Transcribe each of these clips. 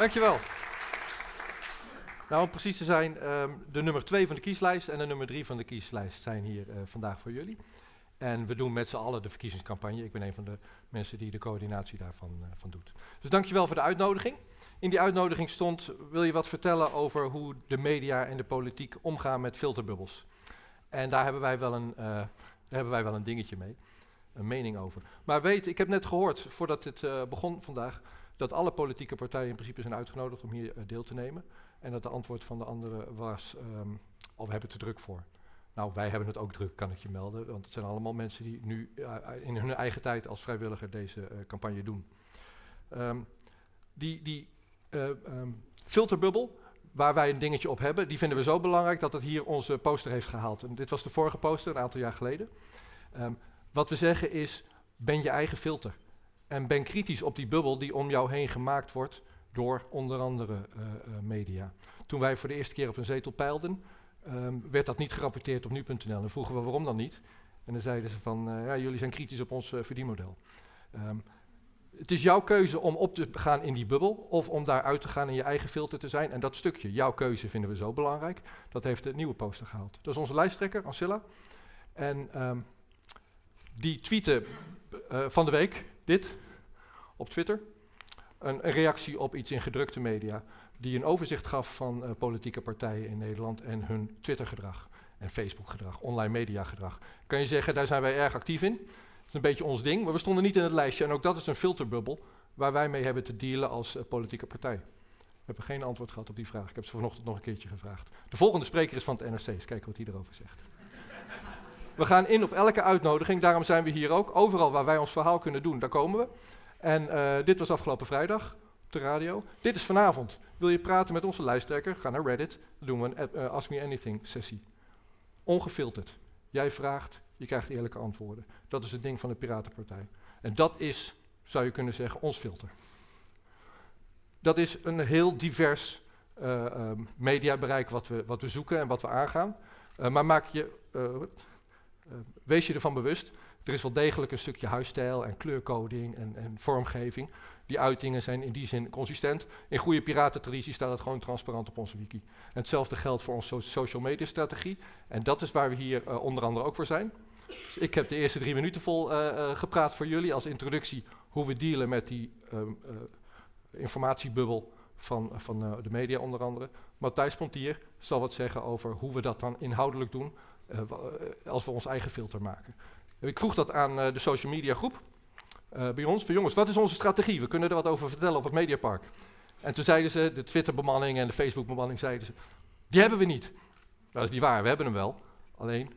Dankjewel. Nou, om precies te zijn, ehm, de nummer 2 van de kieslijst en de nummer 3 van de kieslijst zijn hier uh, vandaag voor jullie. En we doen met z'n allen de verkiezingscampagne. Ik ben een van de mensen die de coördinatie daarvan uh, van doet. Dus dankjewel voor de uitnodiging. In die uitnodiging stond, wil je wat vertellen over hoe de media en de politiek omgaan met filterbubbels. En daar hebben wij wel een, uh, daar hebben wij wel een dingetje mee, een mening over. Maar weet, ik heb net gehoord, voordat uh, begon vandaag, dat alle politieke partijen in principe zijn uitgenodigd om hier deel te nemen. En dat de antwoord van de anderen was, um, we hebben te druk voor. Nou, wij hebben het ook druk, kan ik je melden. Want het zijn allemaal mensen die nu uh, in hun eigen tijd als vrijwilliger deze campagne doen. Um, die die um, filterbubbel, waar wij een dingetje op hebben, die vinden we zo belangrijk dat het hier onze poster heeft gehaald. En dit was de vorige poster, een aantal jaar geleden. Wat we zeggen is, ben je eigen filter. En ben kritisch op die bubbel die om jou heen gemaakt wordt door onder andere uh, uh, media. Toen wij voor de eerste keer op een zetel peilden, um, werd dat niet gerapporteerd op nu.nl. En vroegen we waarom dan niet. En dan zeiden ze van, uh, ja, jullie zijn kritisch op ons verdienmodel. Um, het is jouw keuze om op te gaan in die bubbel of om daar uit te gaan in je eigen filter te zijn. En dat stukje, jouw keuze, vinden we zo belangrijk. Dat heeft de nieuwe poster gehaald. Dat is onze lijsttrekker, Ancilla. En um, die tweette van de week dit op Twitter een, reactie op iets in gedrukte media, die een overzicht gaf van uh, politieke partijen in Nederland en hun Twittergedrag en Facebookgedrag, online mediagedrag. Kan je zeggen, daar zijn wij erg actief in. Dat is een beetje ons ding, maar we stonden niet in het lijstje en ook dat is een filterbubbel waar wij mee hebben te dealen als uh, politieke partij. We hebben geen antwoord gehad op die vraag. Ik heb ze vanochtend nog een keertje gevraagd. De volgende spreker is van het NRC. Eens kijken wat hij erover zegt. We gaan in op elke uitnodiging, daarom zijn we hier ook. Overal waar wij ons verhaal kunnen doen, daar komen we. En uh, dit was afgelopen vrijdag op de radio. Dit is vanavond. Wil je praten met onze lijsttrekker? Ga naar Reddit. Dan doen we een uh, Ask Me Anything sessie. Ongefilterd. Jij vraagt, je krijgt eerlijke antwoorden. Dat is het ding van de Piratenpartij. En dat is, zou je kunnen zeggen, ons filter. Dat is een heel divers uh, mediabereik wat we, wat we zoeken en wat we aangaan. maar maak je, wees je ervan bewust er is wel degelijk een stukje huisstijl en kleurcoding en, en, vormgeving. Die uitingen zijn in die zin consistent. In goede piratentraditie staat het gewoon transparant op onze wiki. Hetzelfde geldt voor onze social media strategie. En dat is waar we hier uh, onder andere ook voor zijn. Dus ik heb de eerste drie minuten vol uh, gepraat voor jullie als introductie hoe we dealen met die informatiebubbel van, van de media onder andere. Matthijs Pontier zal wat zeggen over hoe we dat dan inhoudelijk doen als we ons eigen filter maken. Ik vroeg dat aan uh, de social media groep bij ons. Van jongens, wat is onze strategie? We kunnen er wat over vertellen op het Mediapark. En toen zeiden ze, de Twitter-bemanning en de Facebook-bemanning zeiden ze, die hebben we niet. Dat is niet waar, we hebben hem wel. Alleen,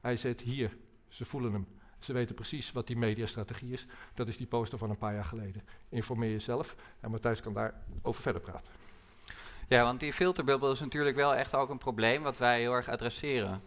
hij zit hier, ze voelen hem. Ze weten precies wat die mediastrategie is. Dat is die poster van een paar jaar geleden. Informeer jezelf en Matthijs kan daarover verder praten. Ja, want die filterbubbel is natuurlijk wel echt ook een probleem wat wij heel erg adresseren.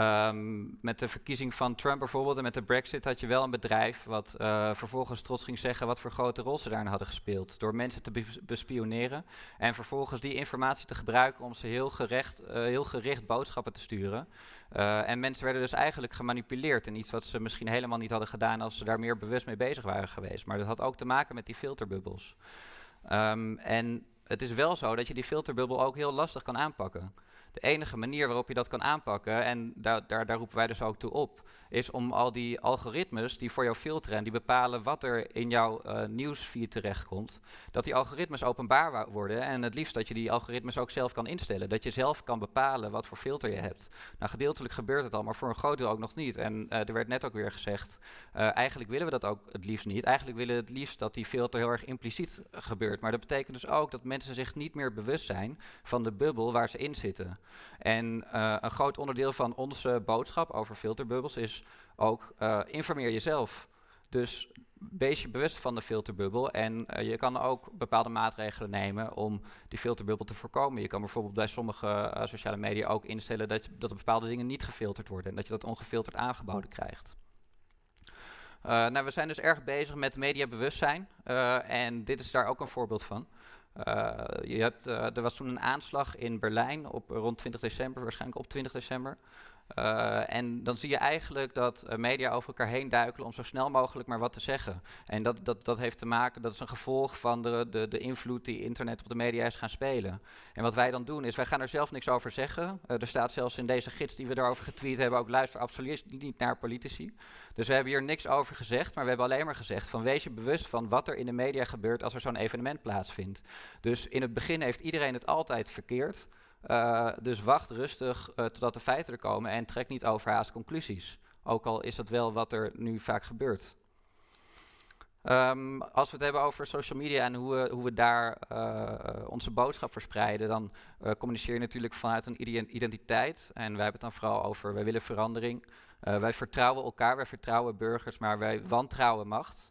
Um, met de verkiezing van Trump bijvoorbeeld en met de Brexit had je wel een bedrijf wat uh, vervolgens trots ging zeggen wat voor grote rol ze daarin hadden gespeeld. Door mensen te be bespioneren en vervolgens die informatie te gebruiken om ze heel, gerecht, uh, heel gericht boodschappen te sturen. Uh, en mensen werden dus eigenlijk gemanipuleerd in iets wat ze misschien helemaal niet hadden gedaan als ze daar meer bewust mee bezig waren geweest. Maar dat had ook te maken met die filterbubbels. Um, en het is wel zo dat je die filterbubbel ook heel lastig kan aanpakken. De enige manier waarop je dat kan aanpakken, en daar, daar, daar roepen wij dus ook toe op, is om al die algoritmes die voor jou filteren en die bepalen wat er in jouw uh, nieuwsfeed terechtkomt, dat die algoritmes openbaar worden en het liefst dat je die algoritmes ook zelf kan instellen. Dat je zelf kan bepalen wat voor filter je hebt. Nou, gedeeltelijk gebeurt het al, maar voor een groot deel ook nog niet. En uh, er werd net ook weer gezegd, uh, eigenlijk willen we dat ook het liefst niet. Eigenlijk willen we het liefst dat die filter heel erg impliciet gebeurt. Maar dat betekent dus ook dat mensen zich niet meer bewust zijn van de bubbel waar ze in zitten. En uh, een groot onderdeel van onze boodschap over filterbubbels is ook uh, informeer jezelf. Dus wees je bewust van de filterbubbel en uh, je kan ook bepaalde maatregelen nemen om die filterbubbel te voorkomen. Je kan bijvoorbeeld bij sommige uh, sociale media ook instellen dat, dat er bepaalde dingen niet gefilterd worden en dat je dat ongefilterd aangeboden krijgt. Uh, nou, we zijn dus erg bezig met mediabewustzijn en dit is daar ook een voorbeeld van. Uh, je hebt, uh, er was toen een aanslag in Berlijn op rond 20 december, waarschijnlijk op 20 december. Uh, en dan zie je eigenlijk dat uh, media over elkaar heen duikelen om zo snel mogelijk maar wat te zeggen. En dat, dat, dat heeft te maken, dat is een gevolg van de, de, de invloed die internet op de media is gaan spelen. En wat wij dan doen is, wij gaan er zelf niks over zeggen. Uh, er staat zelfs in deze gids die we daarover getweet hebben, ook luister absoluut niet naar politici. Dus we hebben hier niks over gezegd, maar we hebben alleen maar gezegd van wees je bewust van wat er in de media gebeurt als er zo'n evenement plaatsvindt. Dus in het begin heeft iedereen het altijd verkeerd. Uh, dus wacht rustig uh, totdat de feiten er komen en trek niet overhaast conclusies. Ook al is dat wel wat er nu vaak gebeurt. Um, als we het hebben over social media en hoe we, hoe we daar uh, onze boodschap verspreiden, dan communiceer je natuurlijk vanuit een identiteit. En wij hebben het dan vooral over, wij willen verandering. wij vertrouwen elkaar, wij vertrouwen burgers, maar wij wantrouwen macht.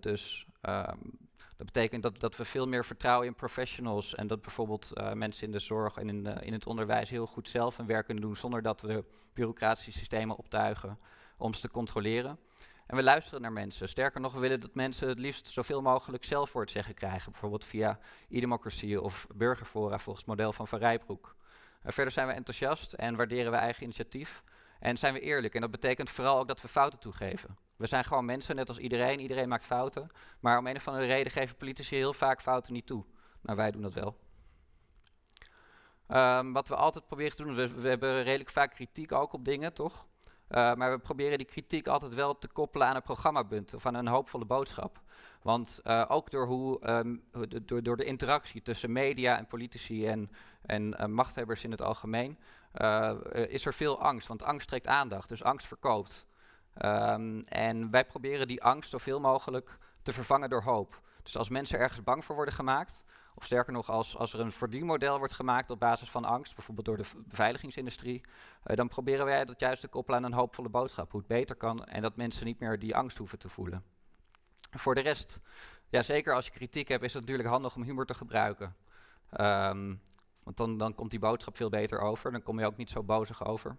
dus um, dat betekent dat, dat we veel meer vertrouwen in professionals en dat bijvoorbeeld uh, mensen in de zorg en in, in het onderwijs heel goed zelf hun werk kunnen doen zonder dat we bureaucratische systemen optuigen om ze te controleren. En we luisteren naar mensen. Sterker nog, we willen dat mensen het liefst zoveel mogelijk zelf voor het zeggen krijgen. Bijvoorbeeld via e-democratie of burgerfora volgens het model van Van Rijbroek. Uh, verder zijn we enthousiast en waarderen we eigen initiatief. En zijn we eerlijk. En dat betekent vooral ook dat we fouten toegeven. We zijn gewoon mensen, net als iedereen. Iedereen maakt fouten. Maar om een of andere reden geven politici heel vaak fouten niet toe. Nou, wij doen dat wel. Um, wat we altijd proberen te doen, we, we, hebben redelijk vaak kritiek ook op dingen, toch? Uh, maar we proberen die kritiek altijd wel te koppelen aan een programmapunt of aan een hoopvolle boodschap. Want uh, ook door, hoe, um, door, door de interactie tussen media en politici en, en uh, machthebbers in het algemeen, is er veel angst. Want angst trekt aandacht, dus angst verkoopt. Um, en wij proberen die angst zoveel mogelijk te vervangen door hoop. Dus als mensen ergens bang voor worden gemaakt, of sterker nog, als, als er een verdienmodel wordt gemaakt op basis van angst, bijvoorbeeld door de beveiligingsindustrie, uh, dan proberen wij dat juist te koppelen aan een hoopvolle boodschap, hoe het beter kan en dat mensen niet meer die angst hoeven te voelen. Voor de rest, ja, zeker als je kritiek hebt, is het natuurlijk handig om humor te gebruiken. Um, want dan, dan komt die boodschap veel beter over, dan kom je ook niet zo bozig over.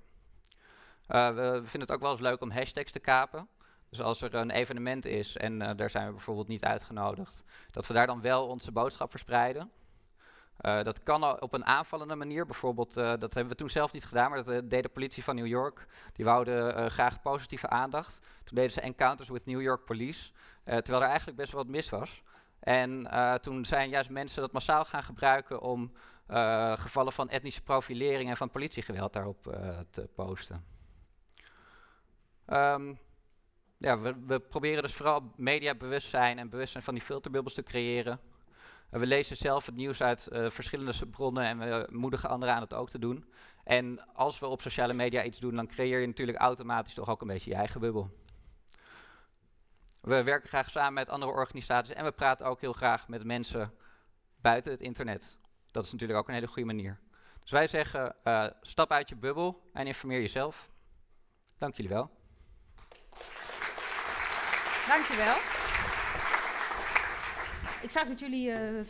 Uh, we vinden het ook wel eens leuk om hashtags te kapen. Dus als er een evenement is en uh, daar zijn we bijvoorbeeld niet uitgenodigd, dat we daar dan wel onze boodschap verspreiden. Uh, dat kan op een aanvallende manier. Bijvoorbeeld, uh, dat hebben we toen zelf niet gedaan, maar dat deed de politie van New York. Die wouden graag positieve aandacht. Toen deden ze encounters with New York Police, terwijl er eigenlijk best wel wat mis was. En toen zijn juist mensen dat massaal gaan gebruiken om gevallen van etnische profilering en van politiegeweld daarop te posten. Um, ja, we, we, proberen dus vooral mediabewustzijn en bewustzijn van die filterbubbels te creëren. Uh, we lezen zelf het nieuws uit uh, verschillende bronnen en we moedigen anderen aan het ook te doen. En als we op sociale media iets doen, dan creëer je natuurlijk automatisch toch ook een beetje je eigen bubbel. We werken graag samen met andere organisaties en we praten ook heel graag met mensen buiten het internet. Dat is natuurlijk ook een hele goede manier. Dus wij zeggen, uh, stap uit je bubbel en informeer jezelf. Dank jullie wel. Dankjewel. Ik zag dat jullie uh,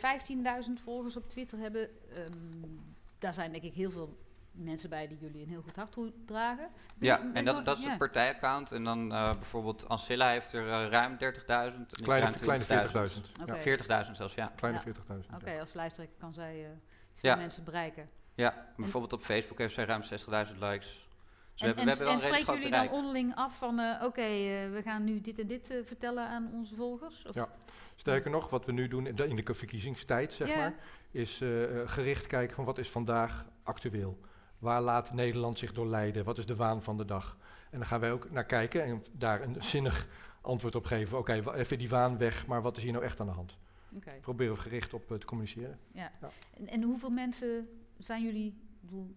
15.000 volgers op Twitter hebben. Um, daar zijn denk ik heel veel mensen bij die jullie een heel goed hart toedragen. Ja, en, en dat, dat is ja. het partijaccount. En dan uh, bijvoorbeeld Ancilla heeft er uh, ruim 30.000. Kleine, kleine 40.000. Okay. Ja, 40.000 zelfs, ja. Kleine ja. 40.000. Oké, okay, ja. als lijsttrekker kan zij uh, veel ja. mensen bereiken. Ja, bijvoorbeeld op Facebook heeft zij ruim 60.000 likes. Dus en, we hebben, en, en spreken jullie dan onderling af van, uh, oké, okay, uh, we gaan nu dit en dit uh, vertellen aan onze volgers? Of? Ja, sterker nog, wat we nu doen in de, in de verkiezingstijd, zeg maar, is gericht kijken van wat is vandaag actueel. Waar laat Nederland zich door leiden? Wat is de waan van de dag? En dan gaan wij ook naar kijken en daar een zinnig antwoord op geven. Oké, okay, even die waan weg, maar wat is hier nou echt aan de hand? Okay. Proberen we gericht op te communiceren. Ja. ja. En, en hoeveel mensen zijn jullie, bedoel,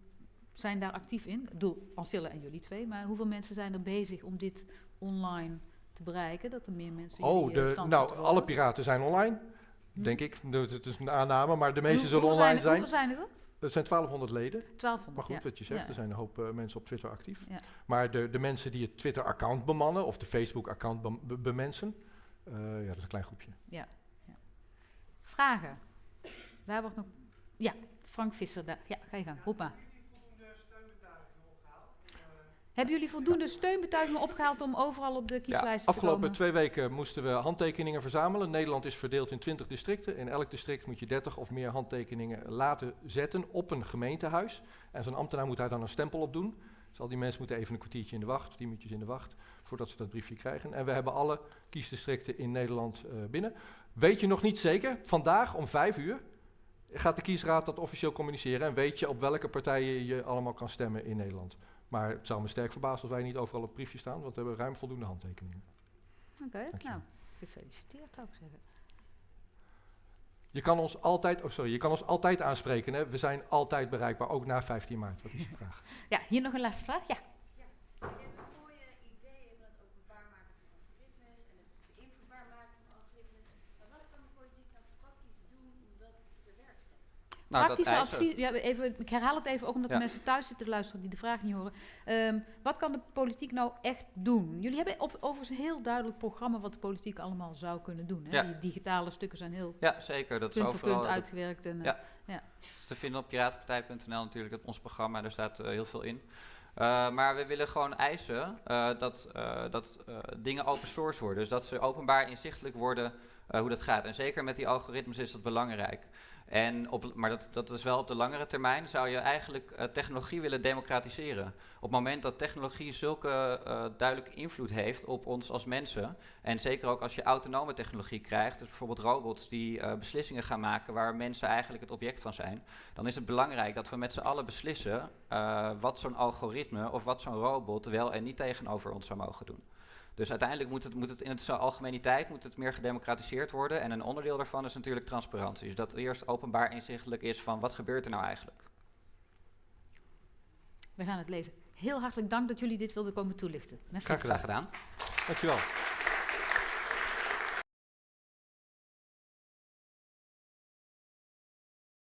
zijn daar actief in. Ik bedoel, en jullie twee, maar hoeveel mensen zijn er bezig om dit online te bereiken? Dat er meer mensen. Oh, de, nou, alle piraten zijn online, hm. denk ik. Het is een aanname, maar de meeste zullen online zijn. Hoeveel zijn er? Het zijn 1200 leden. 1200, maar goed, ja. wat je zegt, ja. er zijn een hoop uh, mensen op Twitter actief. Ja. Maar de, de mensen die het Twitter-account bemannen of de Facebook-account be be bemensen, uh, ja, dat is een klein groepje. Ja. Vragen? Daar wordt nog. Ja, Frank Visser, daar. Ja, ga je gang. Hoppa. Hebben jullie voldoende steunbetuigingen opgehaald om overal op de kieslijst ja, te komen? Afgelopen twee weken moesten we handtekeningen verzamelen. Nederland is verdeeld in 20 districten. In elk district moet je 30 of meer handtekeningen laten zetten op een gemeentehuis. En zo'n ambtenaar moet daar dan een stempel op doen. Dus al die mensen moeten even een kwartiertje in de wacht, tien minuutjes in de wacht, voordat ze dat briefje krijgen. En we hebben alle kiesdistricten in Nederland eh, binnen. Weet je nog niet zeker, vandaag om vijf uur gaat de kiesraad dat officieel communiceren en weet je op welke partijen je allemaal kan stemmen in Nederland. Maar het zou me sterk verbazen als wij niet overal op briefje staan, want we hebben ruim voldoende handtekeningen. Oké, nou, gefeliciteerd ik zeggen. Je kan ons altijd, oh sorry, je kan ons altijd aanspreken. Hè? We zijn altijd bereikbaar, ook na 15 maart. Wat is je vraag? Ja, hier nog een laatste vraag. Ja. Je hebt een mooie ideeën van het openbaar maken van algoritmes en het beïnvloedbaar maken van algoritmes. Maar wat kan de politiek nou praktisch doen om dat te bewerkstelligen? Nou, dat Praktische advies. Ja, even, ik herhaal het even, ook omdat Ja. de mensen thuis zitten te luisteren die de vraag niet horen. Ehm, wat kan de politiek nou echt doen? Jullie hebben op, overigens een heel duidelijk programma wat de politiek allemaal zou kunnen doen. Hè? Ja. Die digitale stukken zijn heel Ja, zeker. Dat is voor dat uitgewerkt. En, eh, Ja. is te vinden op piratenpartij.nl natuurlijk, op ons programma. Daar staat eh, heel veel in. Eh, maar we willen gewoon eisen dat, dat dingen open source worden. Dus dat ze openbaar inzichtelijk worden hoe dat gaat. En zeker met die algoritmes is dat belangrijk. En op, maar dat, dat is wel op de langere termijn zou je eigenlijk eh, technologie willen democratiseren. Op het moment dat technologie zulke eh, duidelijke invloed heeft op ons als mensen. En zeker ook als je autonome technologie krijgt, dus bijvoorbeeld robots die eh, beslissingen gaan maken waar mensen eigenlijk het object van zijn. Dan is het belangrijk dat we met z'n allen beslissen wat zo'n algoritme of wat zo'n robot wel en niet tegenover ons zou mogen doen. Dus uiteindelijk moet het, moet het in het algemeniteit moet het meer gedemocratiseerd worden. En een onderdeel daarvan is natuurlijk transparantie. Dus dat het eerst openbaar inzichtelijk is van wat gebeurt er nou eigenlijk. We gaan het lezen. Heel hartelijk dank dat jullie dit wilden komen toelichten. Merci. Graag gedaan. Graag gedaan. Dankjewel.